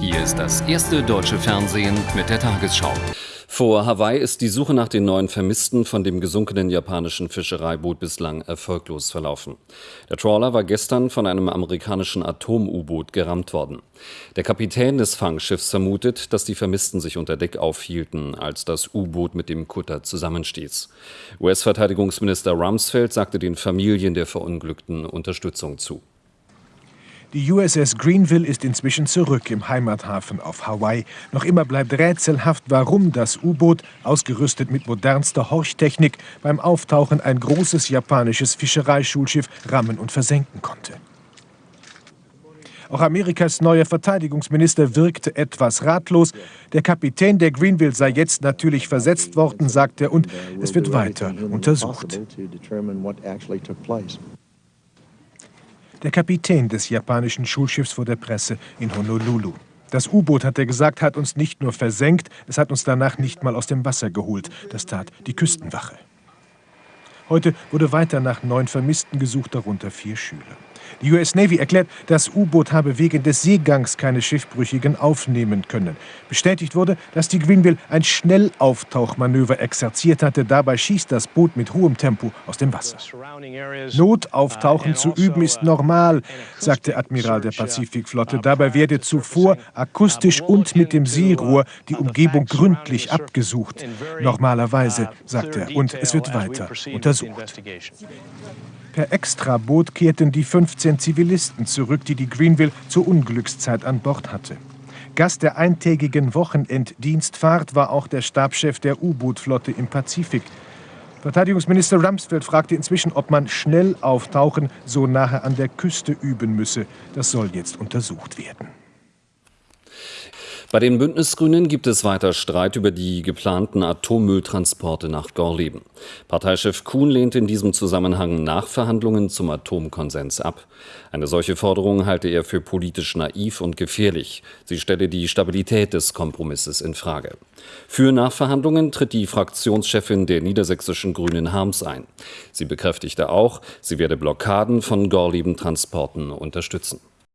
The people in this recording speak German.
Hier ist das erste deutsche Fernsehen mit der Tagesschau. Vor Hawaii ist die Suche nach den neuen Vermissten von dem gesunkenen japanischen Fischereiboot bislang erfolglos verlaufen. Der Trawler war gestern von einem amerikanischen Atom-U-Boot gerammt worden. Der Kapitän des Fangschiffs vermutet, dass die Vermissten sich unter Deck aufhielten, als das U-Boot mit dem Kutter zusammenstieß. US-Verteidigungsminister Rumsfeld sagte den Familien der Verunglückten Unterstützung zu. Die USS Greenville ist inzwischen zurück im Heimathafen auf Hawaii. Noch immer bleibt rätselhaft, warum das U-Boot, ausgerüstet mit modernster Horchtechnik, beim Auftauchen ein großes japanisches Fischereischulschiff rammen und versenken konnte. Auch Amerikas neuer Verteidigungsminister wirkte etwas ratlos. Der Kapitän der Greenville sei jetzt natürlich versetzt worden, sagt er, und es wird weiter untersucht. Der Kapitän des japanischen Schulschiffs vor der Presse in Honolulu. Das U-Boot, hat er gesagt, hat uns nicht nur versenkt, es hat uns danach nicht mal aus dem Wasser geholt. Das tat die Küstenwache. Heute wurde weiter nach neun Vermissten gesucht, darunter vier Schüler. Die US Navy erklärt, das U-Boot habe wegen des Seegangs keine Schiffbrüchigen aufnehmen können. Bestätigt wurde, dass die Greenville ein Schnellauftauchmanöver exerziert hatte. Dabei schießt das Boot mit hohem Tempo aus dem Wasser. Notauftauchen zu üben ist normal, sagte Admiral der Pazifikflotte. Dabei werde zuvor akustisch und mit dem Seerohr die Umgebung gründlich abgesucht. Normalerweise, sagt er, und es wird weiter untersucht. Per Extraboot kehrten die 15 Zivilisten zurück, die die Greenville zur Unglückszeit an Bord hatte. Gast der eintägigen Wochenenddienstfahrt war auch der Stabschef der U-Boot-Flotte im Pazifik. Verteidigungsminister Rumsfeld fragte inzwischen, ob man schnell auftauchen so nahe an der Küste üben müsse. Das soll jetzt untersucht werden. Bei den Bündnisgrünen gibt es weiter Streit über die geplanten Atommülltransporte nach Gorleben. Parteichef Kuhn lehnt in diesem Zusammenhang Nachverhandlungen zum Atomkonsens ab. Eine solche Forderung halte er für politisch naiv und gefährlich. Sie stelle die Stabilität des Kompromisses in Frage. Für Nachverhandlungen tritt die Fraktionschefin der niedersächsischen Grünen Harms ein. Sie bekräftigte auch, sie werde Blockaden von Gorleben-Transporten unterstützen.